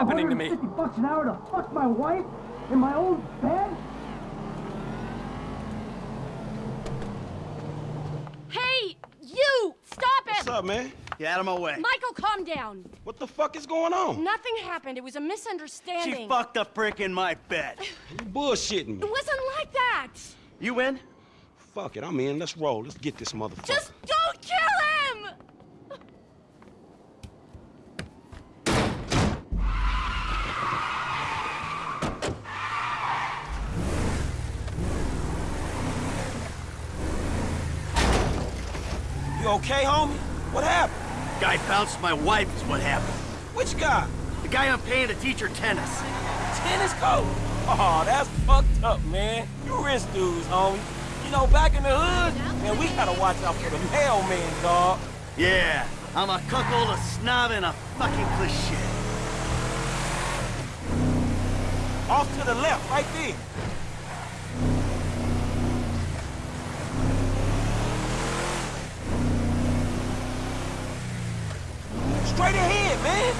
happening to me? 150 bucks an hour to fuck my wife in my own bed? Hey, you! Stop it! What's up, man? Get out of my way. Michael, calm down. What the fuck is going on? Nothing happened. It was a misunderstanding. She fucked a prick in my bed. You bullshitting me. It wasn't like that. You in? Fuck it, I'm in. Let's roll. Let's get this motherfucker. Just don't kill him! You okay, homie? What happened? Guy bounced my wife is what happened. Which guy? The guy I'm paying to teach her tennis. Tennis coach? Oh, that's fucked up, man. You rich dudes, homie. You know, back in the hood, man, we gotta watch out for the mailman, dog. Yeah, I'm a cuckold, a snob, and a fucking cliche. Off to the left, right there. Straight ahead, man.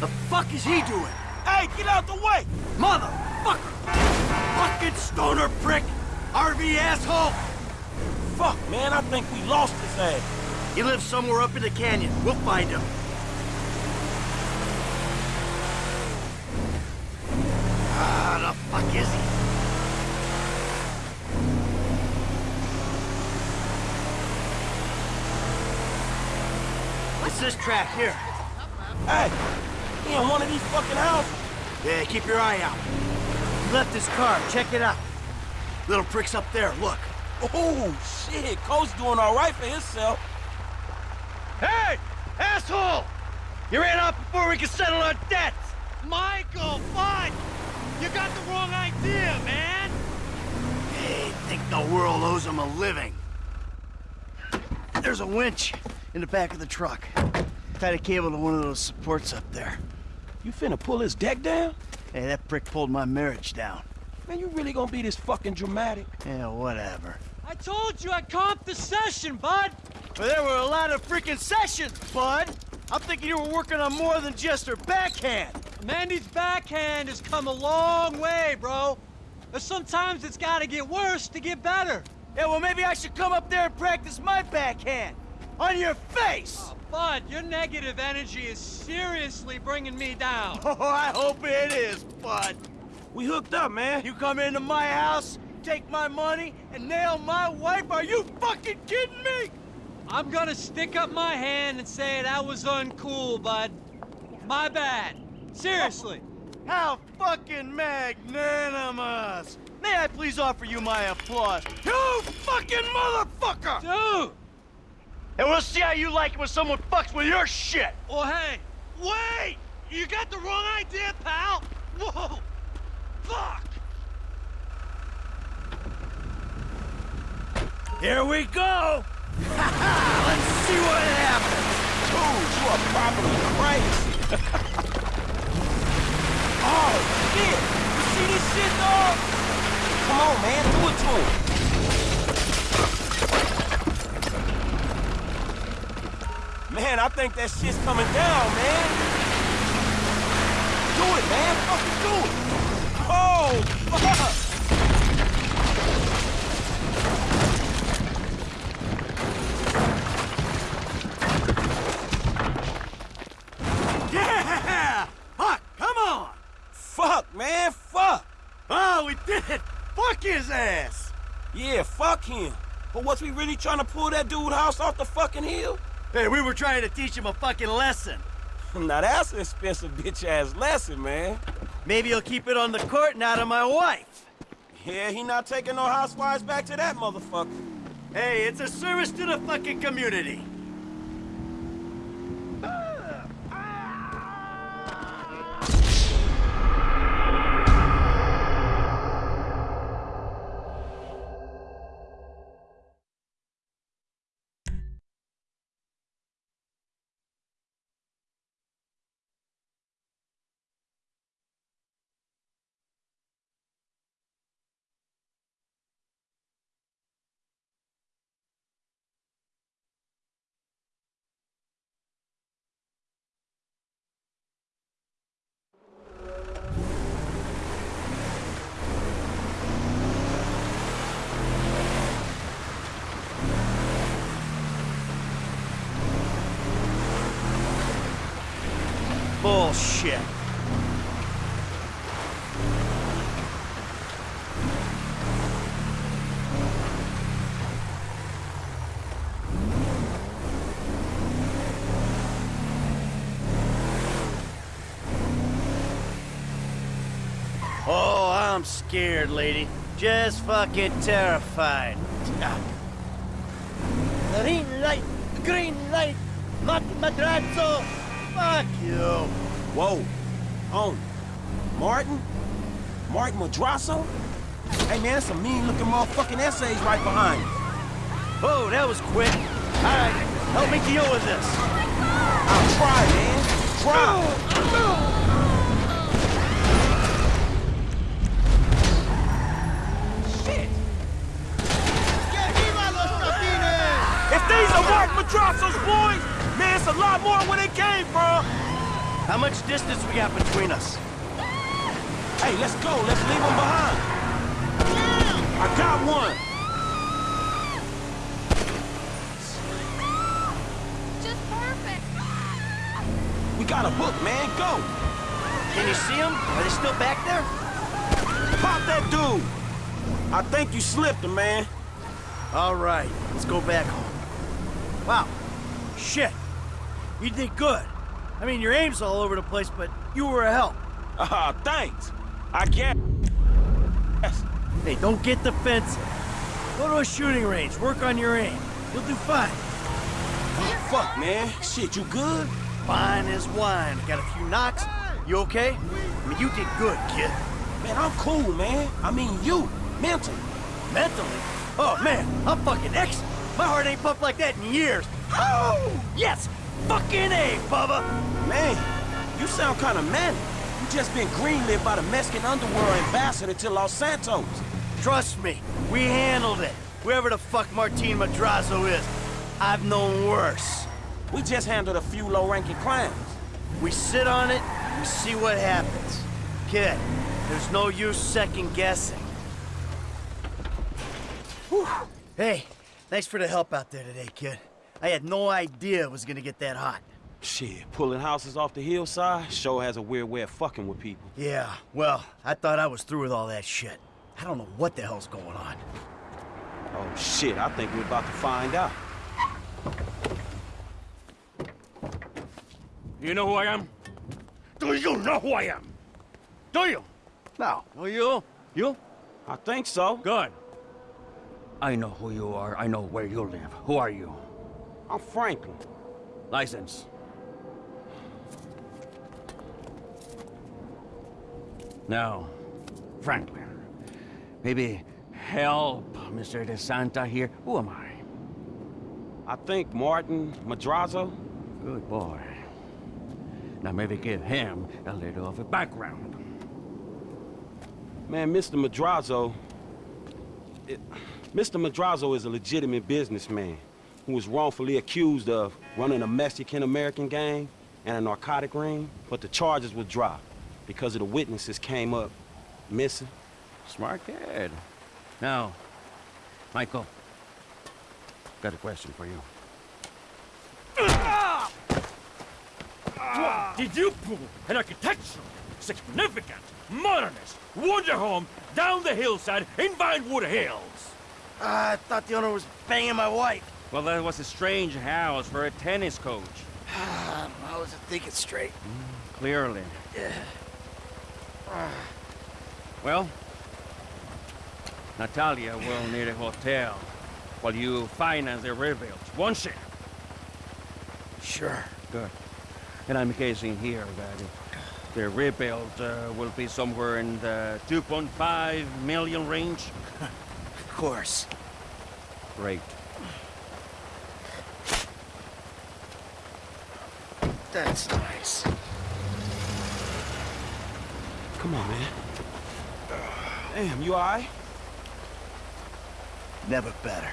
The fuck is he doing? Hey, get out the way. Motherfucker! Fucking stoner prick! RV asshole! Fuck, man, I think we lost his ass. He lives somewhere up in the canyon. We'll find him. Ah, the fuck is he? It's this track here. Hey, he in one of these fucking houses. Yeah, keep your eye out. He left his car. Check it out. Little prick's up there. Look. Oh, shit, Coach doing all right for himself. Hey! Asshole! You ran off before we could settle our debts! Michael, fine! You got the wrong idea, man! They think the world owes him a living. There's a winch in the back of the truck. Tied a cable to one of those supports up there. You finna pull his deck down? Hey, that prick pulled my marriage down. Man, you really gonna be this fucking dramatic? Yeah, whatever. I told you I comped the session, bud! But there were a lot of freaking sessions, bud! I'm thinking you were working on more than just her backhand. Mandy's backhand has come a long way, bro. But sometimes it's gotta get worse to get better. Yeah, well, maybe I should come up there and practice my backhand. On your face! Oh, bud, your negative energy is seriously bringing me down. Oh, I hope it is, bud. We hooked up, man. You come into my house, take my money, and nail my wife? Are you fucking kidding me? I'm gonna stick up my hand and say that was uncool, bud. My bad. Seriously. How fucking magnanimous! May I please offer you my applause? You fucking motherfucker! Dude! And we'll see how you like it when someone fucks with your shit! Well, hey, wait! You got the wrong idea, pal! Whoa! Fuck! Here we go! Let's see what happens! Dude, you are probably crazy. Oh, shit. You see this shit, dog? Come on, man. Do it to him. Man, I think that shit's coming down, man. Do it, man. Fucking do it. Oh, fuck. Yeah! Fuck, come on! Fuck, man. Fuck. Oh, we did it! Fuck his ass! Yeah, fuck him. But was we really trying to pull that dude house off the fucking hill? Hey, we were trying to teach him a fucking lesson. Now that's an expensive bitch-ass lesson, man. Maybe he'll keep it on the court and out of my wife. Yeah, he not taking no housewives back to that motherfucker. Hey, it's a service to the fucking community. Bullshit. Oh, I'm scared, lady. Just fucking terrified. Green light, green light, not madrazo. Fuck you. Whoa. Homie. Martin? Martin Madrazo? Hey, man, that's some mean-looking motherfucking essays right behind you. Oh, that was quick. All right, help me deal with this. I'll try, man. Try. Shit. If these are Mark Madrazo's boys, it's a lot more where they came from. How much distance we got between us? Hey, let's go. Let's leave them behind. I got one. Just perfect. We got a book, man. Go. Can you see them? Are they still back there? Pop that dude. I think you slipped him, man. All right, let's go back home. Wow. Shit. You did good. I mean, your aim's all over the place, but you were a help. Ah, thanks. I guess. Yes. Hey, don't get defensive. Go to a shooting range, work on your aim. You'll do fine. Oh, fuck, man. Shit, you good? Fine as wine. Got a few knocks. You okay? I mean, you did good, kid. Man, I'm cool, man. I mean, you. Mentally. Mentally? Oh, man, I'm fucking excellent. My heart ain't pumped like that in years. Oh, yes! Fucking A, Bubba! Man, you sound kind of manic. You just been greenlit by the Mexican underworld ambassador to Los Santos. Trust me, we handled it. Whoever the fuck Martin Madrazo is, I've known worse. We just handled a few low-ranking crimes. We sit on it, we see what happens. Kid, there's no use second guessing. Hey, thanks for the help out there today, kid. I had no idea it was gonna get that hot. Shit, pulling houses off the hillside sure has a weird way of fucking with people. Yeah, well, I thought I was through with all that shit. I don't know what the hell's going on. Oh, shit, I think we're about to find out. You know who I am? Do you know who I am? Do you? No. Oh, you? You? I think so. Good. I know who you are. I know where you live. Who are you? I'm Franklin. License. Now, Franklin, maybe help Mr. De Santa here. Who am I? I think Martin Madrazo. Good boy. Now maybe give him a little of a background. Man, Mr. Madrazo... It, Mr. Madrazo is a legitimate businessman who was wrongfully accused of running a Mexican-American gang and a narcotic ring, but the charges were dropped because of the witnesses came up missing. Smart kid. Now, Michael, got a question for you. Did you pull an architectural, significant, modernist wonder home down the hillside in Vinewood Hills? Ah, I thought the owner was banging my wife. Well, that was a strange house for a tennis coach. I wasn't thinking straight. Clearly. Yeah. Well, Natalia will need a hotel while you finance the rebuild. won't share. Sure. Good. And I'm guessing here that the rebuild uh, will be somewhere in the 2.5 million range. Of course. Great. That's nice. Come on, man. Damn, you all right? Never better.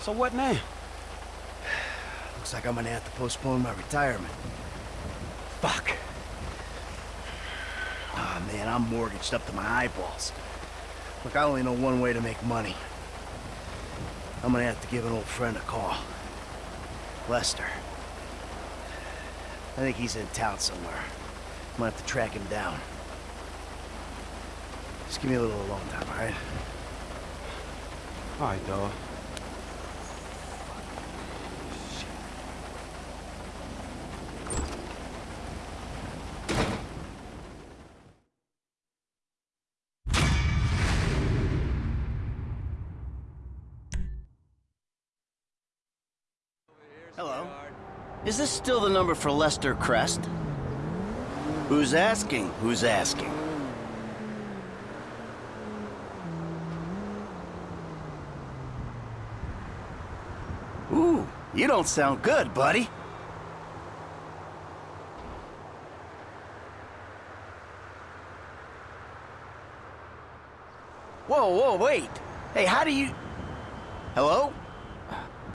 So what now? Looks like I'm gonna have to postpone my retirement. Fuck. Ah, man, I'm mortgaged up to my eyeballs. Look, I only know one way to make money. I'm gonna have to give an old friend a call. Lester. I think he's in town somewhere. Might have to track him down. Just give me a little alone time, all right? All right, dog. Hello. Is this still the number for Lester Crest? Who's asking? Who's asking? Ooh, you don't sound good, buddy. Whoa, whoa, wait. Hey, how do you... Hello?